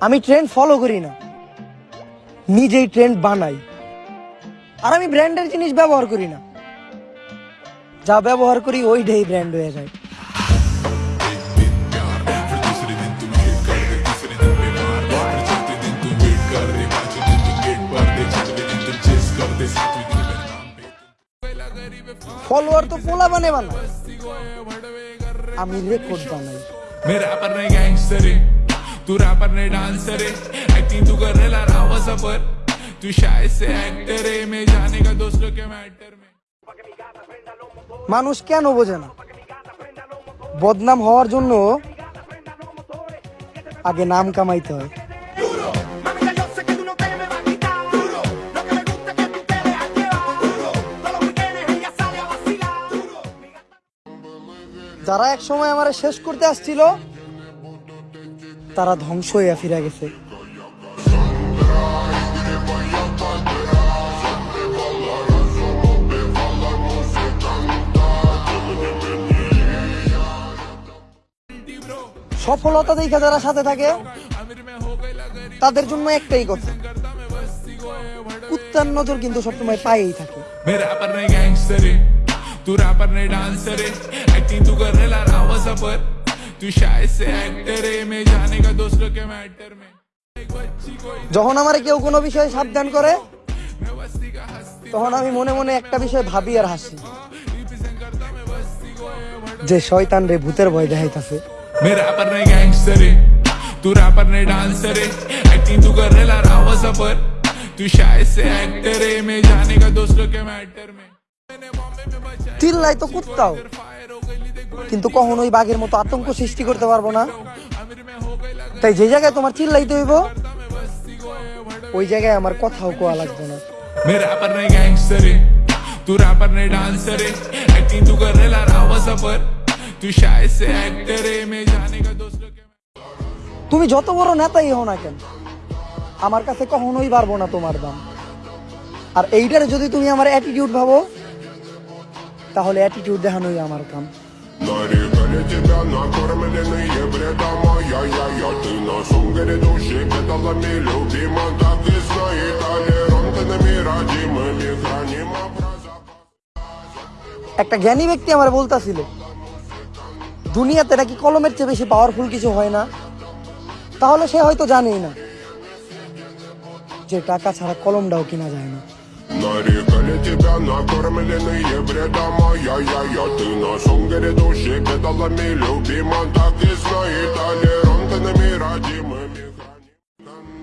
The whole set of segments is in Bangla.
আমি ট্রেন্ড ফলো করি না। নিজেই ট্রেন্ড বানাই। আর আমি ব্র্যান্ডের জিনিস ব্যবহার করি না। যা ব্যবহার করি ওইটাই ব্র্যান্ড হয়ে যায়। ফলোয়ার তো পোলা বানে বানা আমি রেকর্ড বানাই। मैं तू रैपर नहीं डांसर है एक्टिंग तू कर रहा रावा सफर तू शायद से एक्टर है मैं जाने का दोस्तों के मैटर में মানুষ কেন বোঝে না বদনাম হওয়ার জন্য আগে নাম কামাইতে হয় Mami, ya yo sé que tú no te me vas a quitar. Duro. Lo que me gusta es que tú te dejas llevar. Duro. Todos los weekends ella sale a vacilar. Duro. যারা এক সময় আমার শেষ করতে আসছিল তারা ধ্বংস হইয়া ফিরে গেছে সফলতা দেখে যারা সাথে থাকে তাদের জন্য একটাই কথা কুত্তার নজর কিন্তু সবসময় পায়েই থাকে मैं रैपर नहीं गैंगस्टर है तू रैपर नहीं डांसर है एक्टिंग तू कर रहा रावा सफर तू शायद से एक्टर है मैं जाने का दोस्तों के मैटर में एक बच्ची कोई যখন আমার কেউ কোনো বিষয়ে সাবধান করে তখন আমি মনে মনে একটা বিষয় ভাবি আর হাসি যে শয়তান রে ভূতের ভয় দেখাইতাছে मैं रैपर नहीं गैंगस्टर है तू रैपर नहीं डांसर है एक्टिंग तू कर रहा रावा सफर तू शायद से एक्टर है मैं जाने का दोस्तों के मैटर में मैंने बॉम्बे में बचा চিল্লাই তো কুত্তাও फायर हो गई देख কিন্তু কখনোই বাঘের মতো আতঙ্ক সৃষ্টি করতে পারবো না अमीर में हो गई लगा তাই যে জায়গায় তোমার চিল্লাইতে হইব ওই জায়গায় আমার কথাও কোয়া লাগবে না मैं रैपर नहीं गैंगस्टर है तू रैपर नहीं डांसर है एक्टिंग तू कर रहा रावा सफर तू शायद से एक्टर है मैं जाने का दोस्तों के তুমি যত বড় নেতাই হও না কেন আমার কাছে কখনোই পারবো না তোমার দাম আর এইটারে যদি তুমি আমার অ্যাটিটিউড ভাবো তাহলে অ্যাটিটিউড দেখানোই আমার কাম Нарекали тебя накормленные бредом Ай-яй-яй, ты на шум грядущий педалами Любима, так и знай Толерантными, родимыми Храним образа একটা জ্ঞানী ব্যক্তি আমার বলতাছিল দুনিয়াতে নাকি কলমের চেয়ে বেশি পাওয়ারফুল কিছু হয় না তাহলে সে হয়তো জানেই না যে টাকা ছাড়া কলমটাও কিনা যায় না Нарекали тебя накормленные бредом Ай-яй-яй, ты на шум грядущий педалами Любима, так и знай Толерантными, родимыми Храним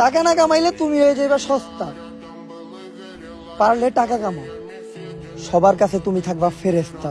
টাকা না কামাইলে তুমি হয়ে যাবে সস্তা পারলে টাকা কামাও সবার কাছে তুমি থাকবা ফেরেস্তা